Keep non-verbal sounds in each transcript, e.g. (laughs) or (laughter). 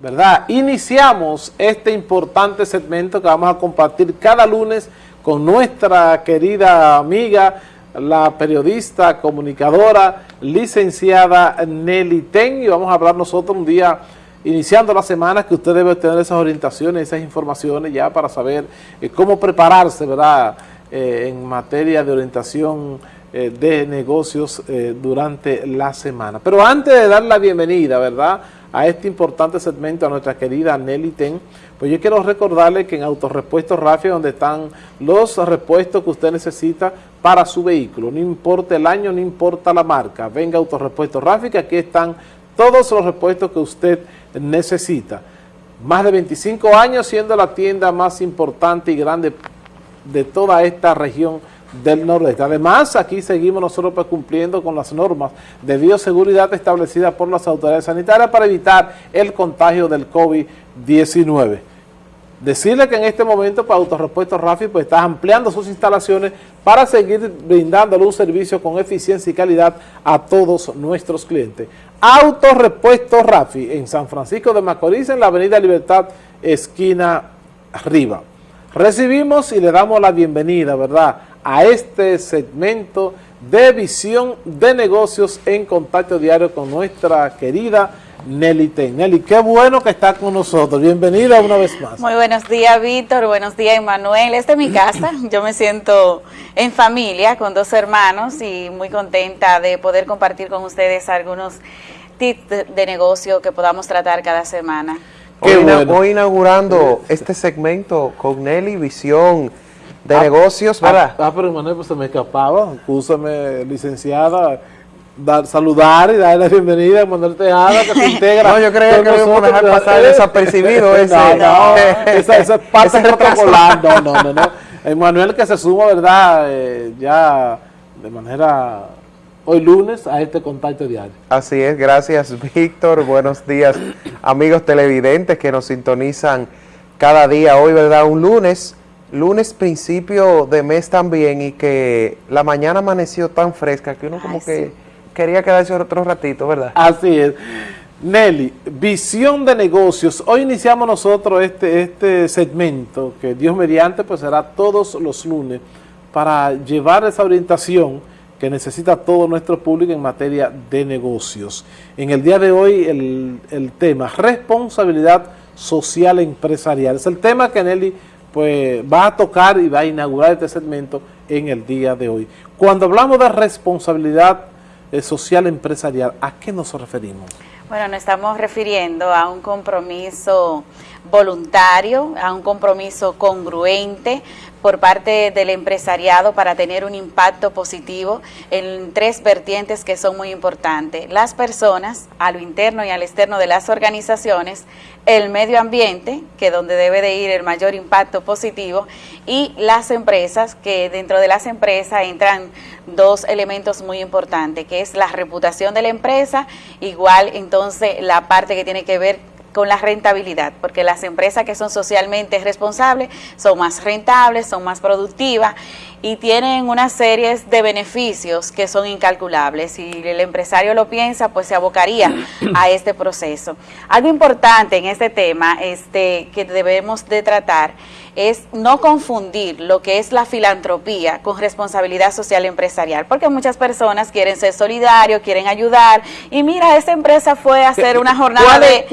¿verdad? Iniciamos este importante segmento que vamos a compartir cada lunes con nuestra querida amiga, la periodista, comunicadora, licenciada Nelly Ten, y vamos a hablar nosotros un día iniciando la semana que usted debe tener esas orientaciones, esas informaciones ya para saber eh, cómo prepararse, ¿verdad?, eh, en materia de orientación eh, de negocios durante la semana. Pero antes de dar la bienvenida, ¿verdad?, a este importante segmento a nuestra querida Nelly Ten, pues yo quiero recordarle que en Autorepuestos Rafi, donde están los repuestos que usted necesita para su vehículo, no importa el año, no importa la marca, venga Autorepuestos Rafi, que aquí están todos los repuestos que usted necesita. Más de 25 años siendo la tienda más importante y grande de toda esta región del Nordeste. Además, aquí seguimos nosotros pues, cumpliendo con las normas de bioseguridad establecidas por las autoridades sanitarias para evitar el contagio del COVID-19. Decirle que en este momento para pues, Autorepuesto Rafi pues está ampliando sus instalaciones para seguir brindándole un servicio con eficiencia y calidad a todos nuestros clientes. Autorepuesto Rafi en San Francisco de Macorís en la avenida Libertad, esquina arriba. Recibimos y le damos la bienvenida, ¿verdad?, a este segmento de visión de negocios en contacto diario con nuestra querida Nelly Ten. Nelly, qué bueno que está con nosotros. Bienvenida una vez más. Muy buenos días, Víctor. Buenos días, Emanuel. Esta es mi casa. (clears throat) Yo me siento en familia con dos hermanos y muy contenta de poder compartir con ustedes algunos tips de negocio que podamos tratar cada semana. Hoy, inaugurando este segmento con Nelly Visión de ah, negocios, ¿verdad? Ah, ah, pero Manuel, pues se me escapaba. Escúchame, licenciada, dar, saludar y darle la bienvenida a Manuel Tejada, que se (laughs) integra. no, yo creo que debemos dejar pasar desapercibido (laughs) ese. No, no, (laughs) esa, esa parte protocolar. No, no, no, no. Emanuel que se suma, ¿verdad? Eh, ya de manera hoy lunes a este contacto diario. Así es, gracias Víctor, buenos días amigos televidentes que nos sintonizan cada día, hoy verdad, un lunes lunes principio de mes también y que la mañana amaneció tan fresca que uno como que quería quedarse otro ratito, ¿verdad? Así es. Nelly, visión de negocios. Hoy iniciamos nosotros este, este segmento que Dios mediante pues será todos los lunes para llevar esa orientación que necesita todo nuestro público en materia de negocios. En el día de hoy el, el tema responsabilidad social empresarial. Es el tema que Nelly pues va a tocar y va a inaugurar este segmento en el día de hoy. Cuando hablamos de responsabilidad eh, social empresarial, ¿a qué nos referimos? Bueno, nos estamos refiriendo a un compromiso voluntario, a un compromiso congruente por parte del empresariado para tener un impacto positivo en tres vertientes que son muy importantes. Las personas, a lo interno y al externo de las organizaciones, el medio ambiente, que es donde debe de ir el mayor impacto positivo, y las empresas, que dentro de las empresas entran dos elementos muy importantes, que es la reputación de la empresa, igual entonces la parte que tiene que ver con la rentabilidad, porque las empresas que son socialmente responsables son más rentables, son más productivas y tienen una serie de beneficios que son incalculables. Si el empresario lo piensa, pues se abocaría a este proceso. Algo importante en este tema este, que debemos de tratar es no confundir lo que es la filantropía con responsabilidad social empresarial, porque muchas personas quieren ser solidarios, quieren ayudar, y mira, esta empresa fue a hacer una jornada de,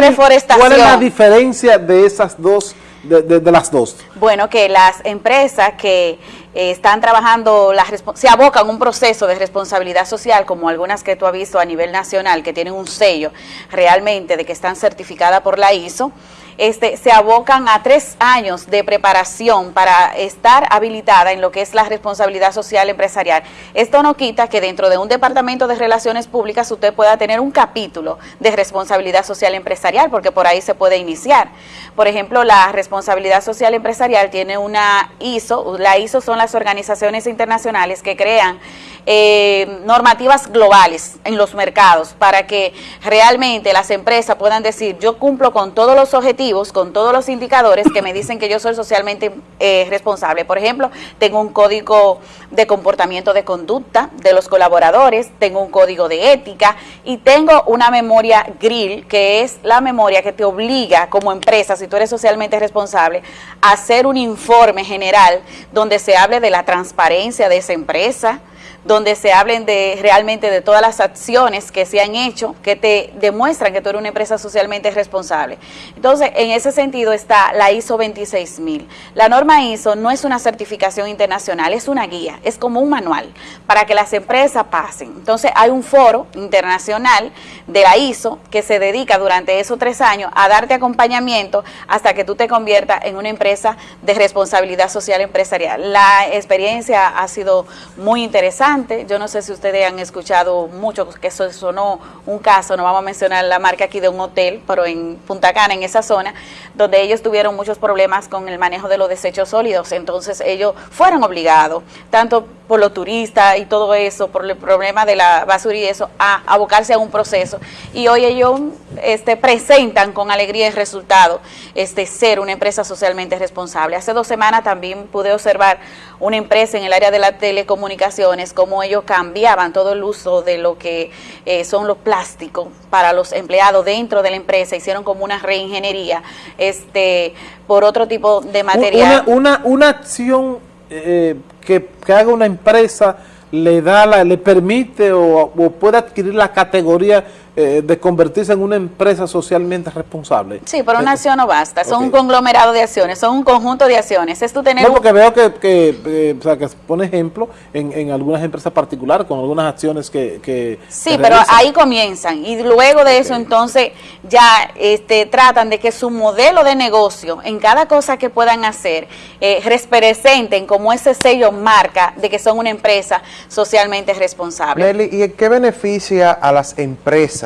reforestación. ¿Cuál es la diferencia de esas dos, de, las dos? Bueno, que las empresas que eh, están trabajando, la, se abocan un proceso de responsabilidad social, como algunas que tú has visto a nivel nacional, que tienen un sello realmente de que están certificadas por la ISO, este, se abocan a tres años de preparación para estar habilitada en lo que es la responsabilidad social empresarial. Esto no quita que dentro de un departamento de relaciones públicas usted pueda tener un capítulo de responsabilidad social empresarial, porque por ahí se puede iniciar. Por ejemplo, la responsabilidad social empresarial tiene una ISO, la ISO son las organizaciones internacionales que crean eh, normativas globales en los mercados para que realmente las empresas puedan decir, yo cumplo con todos los objetivos, con todos los indicadores que me dicen que yo soy socialmente eh, responsable. Por ejemplo, tengo un código de comportamiento de conducta de los colaboradores, tengo un código de ética y tengo una memoria grill, que es la memoria que te obliga como empresa, si tú eres socialmente responsable, a hacer un informe general donde se hable de la transparencia de esa empresa, donde se hablen de realmente de todas las acciones que se han hecho, que te demuestran que tú eres una empresa socialmente responsable. Entonces, en ese sentido está la ISO 26000. La norma ISO no es una certificación internacional, es una guía, es como un manual para que las empresas pasen. Entonces, hay un foro internacional de la ISO que se dedica durante esos tres años a darte acompañamiento hasta que tú te conviertas en una empresa de responsabilidad social empresarial. La experiencia ha sido muy interesante yo no sé si ustedes han escuchado mucho que eso sonó un caso, no vamos a mencionar la marca aquí de un hotel, pero en Punta Cana, en esa zona, donde ellos tuvieron muchos problemas con el manejo de los desechos sólidos. Entonces ellos fueron obligados, tanto por los turistas y todo eso, por el problema de la basura y eso, a abocarse a un proceso. Y hoy ellos este, presentan con alegría el resultado este, ser una empresa socialmente responsable. Hace dos semanas también pude observar una empresa en el área de las telecomunicaciones, cómo ellos cambiaban todo el uso de lo que eh, son los plásticos para los empleados dentro de la empresa, hicieron como una reingeniería este, por otro tipo de material. Una, una, acción eh, que, que haga una empresa le da la, le permite o, o puede adquirir la categoría eh, de convertirse en una empresa socialmente responsable. Sí, pero una eh, acción no basta, son un conglomerado de acciones, son un conjunto de acciones. Es tú tener no, porque veo que, que, eh, o sea, que pone ejemplo en, en, algunas empresas particulares con algunas acciones que... que sí, pero ahí comienzan y luego de eso entonces ya este, tratan de que su modelo de negocio en cada cosa que puedan hacer eh, representen como ese sello marca de que son una empresa socialmente responsable. Nelly, ¿y qué beneficia a las empresas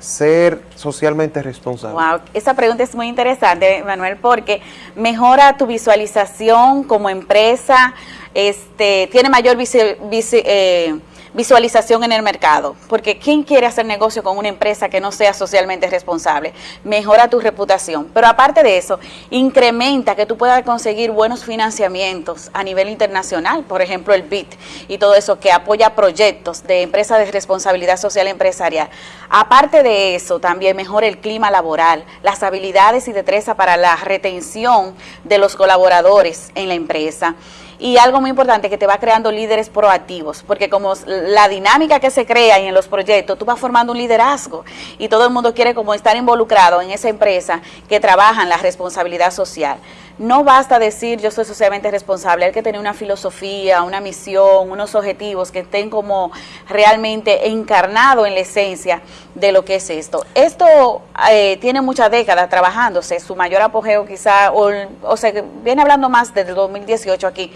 ser socialmente responsable? Wow, esa pregunta es muy interesante, Manuel, porque mejora tu visualización como empresa, este, tiene mayor eh, visualización en el mercado, porque ¿quién quiere hacer negocio con una empresa que no sea socialmente responsable? Mejora tu reputación, pero aparte de eso, incrementa que tú puedas conseguir buenos financiamientos a nivel internacional, por ejemplo el BIT y todo eso que apoya proyectos de empresas de responsabilidad social empresarial. Aparte de eso, también mejora el clima laboral, las habilidades y destreza para la retención de los colaboradores en la empresa y algo muy importante que te va creando líderes proactivos, porque como la dinámica que se crea en los proyectos, tú vas formando un liderazgo y todo el mundo quiere como estar involucrado en esa empresa que trabaja en la responsabilidad social. No basta decir yo soy socialmente responsable, hay que tener una filosofía, una misión, unos objetivos que estén como realmente encarnados en la esencia de lo que es esto. Esto eh, tiene muchas décadas trabajándose, su mayor apogeo quizá, o, sea, viene hablando más desde el 2018 aquí,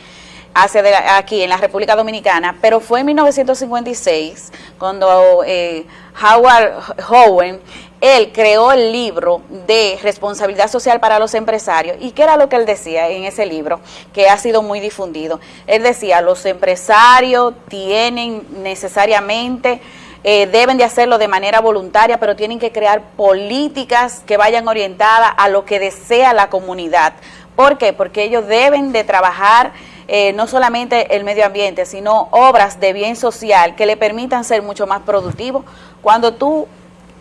hace de aquí en la República Dominicana, pero fue en 1956 cuando eh, Howard Howen él creó el libro de responsabilidad social para los empresarios. ¿Y qué era lo que él decía en ese libro? Que ha sido muy difundido. Él decía, los empresarios tienen necesariamente... Eh, deben de hacerlo de manera voluntaria, pero tienen que crear políticas que vayan orientadas a lo que desea la comunidad. ¿Por qué? Porque ellos deben de trabajar eh, no solamente el medio ambiente, sino obras de bien social que le permitan ser mucho más productivos. Cuando tú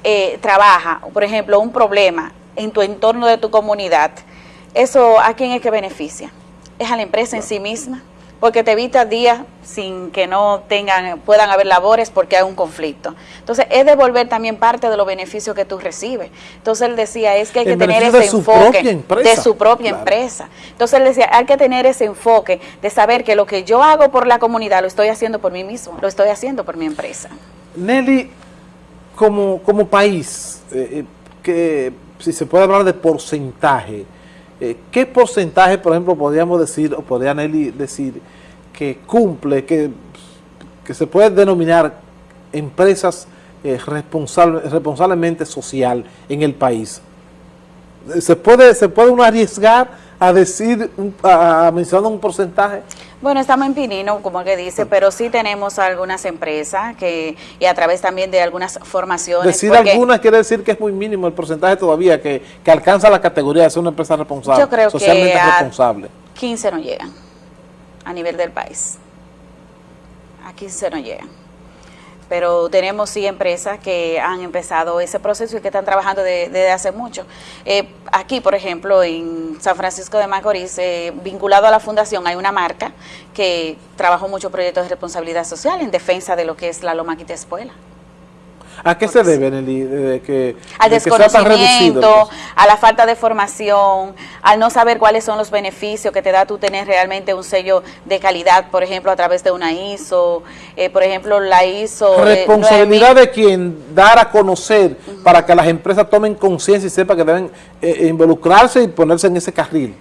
eh, trabajas, por ejemplo, un problema en tu entorno de tu comunidad, ¿eso a quién es que beneficia? ¿Es a la empresa en sí misma? porque te evita días sin que no tengan, puedan haber labores porque hay un conflicto. Entonces, es devolver también parte de los beneficios que tú recibes. Entonces, él decía, es que hay que tener ese enfoque de su propia empresa. Entonces, él decía, hay que tener ese enfoque de saber que lo que yo hago por la comunidad lo estoy haciendo por mí mismo, lo estoy haciendo por mi empresa. Nelly, como, como país, eh, eh, que si se puede hablar de porcentaje, eh, ¿Qué porcentaje, por ejemplo, podríamos decir, o podría Nelly decir, que cumple, que, que se puede denominar empresas eh, responsablemente social en el país? ¿Se puede, ¿Se puede uno arriesgar a decir, a, a mencionar un porcentaje? Bueno, estamos en Pinino, como que dice, pero sí tenemos algunas empresas que y a través también de algunas formaciones. Decir algunas quiere decir que es muy mínimo el porcentaje todavía que, que alcanza la categoría de ser una empresa responsable, yo creo socialmente que responsable. 15 no llegan a nivel del país. A 15 no llegan pero tenemos sí empresas que han empezado ese proceso y que están trabajando desde hace mucho. Eh, aquí, por ejemplo, en San Francisco de Macorís, eh, vinculado a la fundación, hay una marca que trabajó muchos proyectos de responsabilidad social en defensa de lo que es la Loma Quita Espuela. ¿A qué se debe, Nelly? De que, al desconocimiento, a la falta de formación, al no saber cuáles son los beneficios que te da tú tener realmente un sello de calidad, por ejemplo, a través de una ISO, eh, por ejemplo, la ISO... Eh, Responsabilidad de quien dar a conocer para que las empresas tomen conciencia y sepan que deben eh, involucrarse y ponerse en ese carril.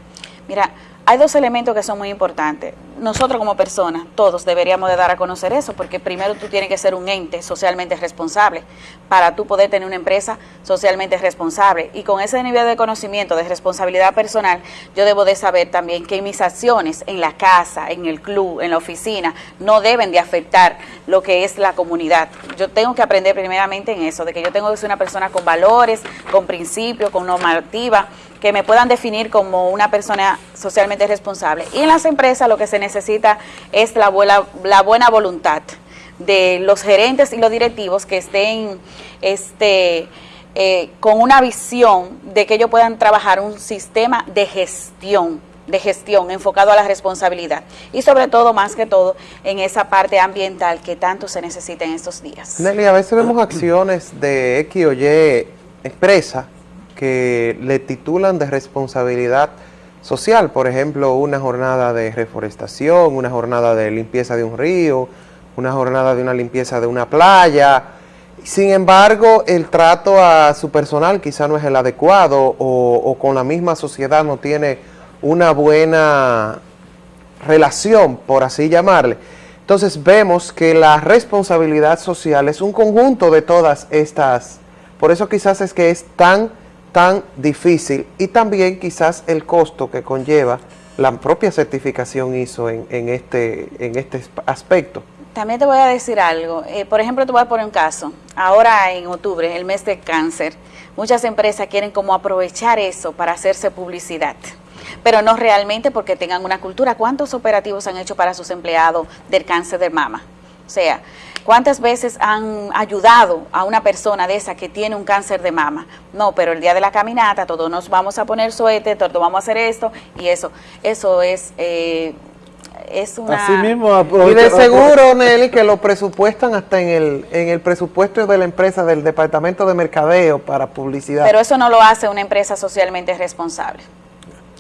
Mira, hay dos elementos que son muy importantes. Nosotros como personas, todos deberíamos de dar a conocer eso, porque primero tú tienes que ser un ente socialmente responsable para tú poder tener una empresa socialmente responsable. Y con ese nivel de conocimiento, de responsabilidad personal, yo debo de saber también que mis acciones en la casa, en el club, en la oficina, no deben de afectar lo que es la comunidad. Yo tengo que aprender primeramente en eso, de que yo tengo que ser una persona con valores, con principios, con normativa, que me puedan definir como una persona socialmente responsable. Y en las empresas lo que se necesita es la buena, la buena voluntad de los gerentes y los directivos que estén este, eh, con una visión de que ellos puedan trabajar un sistema de gestión de gestión enfocado a la responsabilidad y sobre todo, más que todo, en esa parte ambiental que tanto se necesita en estos días. Nelly, a veces vemos acciones de X o Y empresa que le titulan de responsabilidad social, por ejemplo, una jornada de reforestación, una jornada de limpieza de un río, una jornada de una limpieza de una playa. Sin embargo, el trato a su personal quizá no es el adecuado o, o con la misma sociedad no tiene una buena relación, por así llamarle. Entonces vemos que la responsabilidad social es un conjunto de todas estas, por eso quizás es que es tan tan difícil y también quizás el costo que conlleva la propia certificación ISO en, en este, en este aspecto. También te voy a decir algo. Eh, por ejemplo, te voy a poner un caso. Ahora en octubre, el mes de cáncer, muchas empresas quieren como aprovechar eso para hacerse publicidad pero no realmente porque tengan una cultura. ¿Cuántos operativos han hecho para sus empleados del cáncer de mama? O sea, ¿Cuántas veces han ayudado a una persona de esa que tiene un cáncer de mama? No, pero el día de la caminata todos nos vamos a poner suéter, todos vamos a hacer esto y eso. Eso es... Eh, es una... Así mismo, y de seguro, Nelly, que lo presupuestan hasta en el, en el presupuesto de la empresa, del departamento de mercadeo para publicidad. Pero eso no lo hace una empresa socialmente responsable.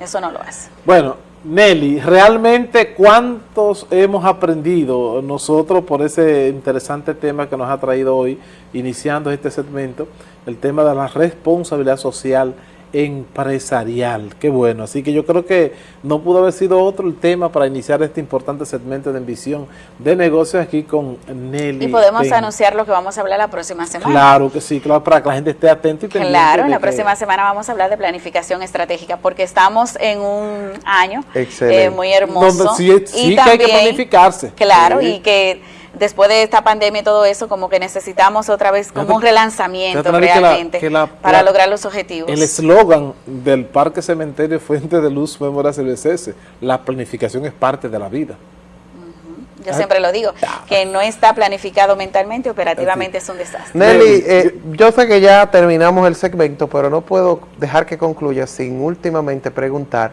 Eso no lo hace. Bueno, Nelly, realmente cuántos hemos aprendido nosotros por ese interesante tema que nos ha traído hoy, iniciando este segmento, el tema de la responsabilidad social empresarial. Qué bueno. Así que yo creo que no pudo haber sido otro el tema para iniciar este importante segmento de Envisión de Negocios aquí con Nelly. Y podemos anunciar lo que vamos a hablar la próxima semana. Claro que sí, claro, para que la gente esté atenta y pendiente. Claro, la próxima semana vamos a hablar de planificación estratégica porque estamos en un año eh, muy hermoso. sí, sí que hay que planificarse. Claro, y que después de esta pandemia y todo eso, como que necesitamos otra vez como un relanzamiento realmente para lograr los objetivos. El eslogan del Parque Cementerio Fuente de Luz Memoria CBCS, la planificación es parte de la vida. Yo siempre lo digo, que no está planificado mentalmente, operativamente es un desastre. Nelly, eh, yo sé que ya terminamos el segmento, pero no puedo dejar que concluya sin últimamente preguntar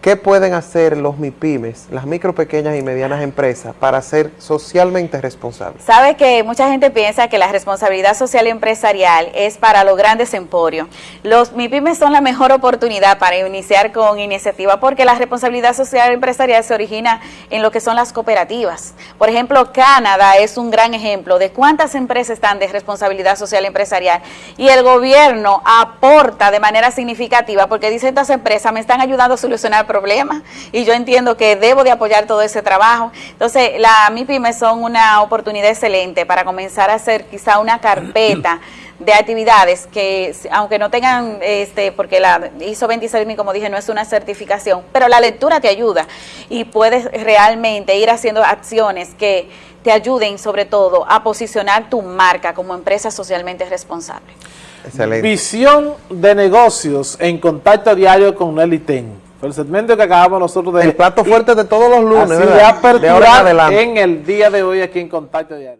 ¿Qué pueden hacer los MIPIMES, las micro, pequeñas y medianas empresas, para ser socialmente responsables? Sabe que mucha gente piensa que la responsabilidad social empresarial es para los grandes emporios. Los MIPIMES son la mejor oportunidad para iniciar con iniciativa porque la responsabilidad social empresarial se origina en lo que son las cooperativas. Por ejemplo, Canadá es un gran ejemplo de cuántas empresas están de responsabilidad social empresarial y el gobierno aporta de manera significativa porque dicen estas empresas me están ayudando a solucionar problema y yo entiendo que debo de apoyar todo ese trabajo. Entonces, la MIPYME son una oportunidad excelente para comenzar a hacer quizá una carpeta (clears throat) de actividades que, aunque no tengan, este, porque la ISO 26000, como dije, no es una certificación, pero la lectura te ayuda y puedes realmente ir haciendo acciones que te ayuden, sobre todo, a posicionar tu marca como empresa socialmente responsable. Excelente. Visión de negocios en contacto diario con Nelly Ten. El segmento que acabamos nosotros de... El plato fuerte de todos los lunes, así ¿verdad? de ahora en en el día de hoy aquí en Contacto Diario.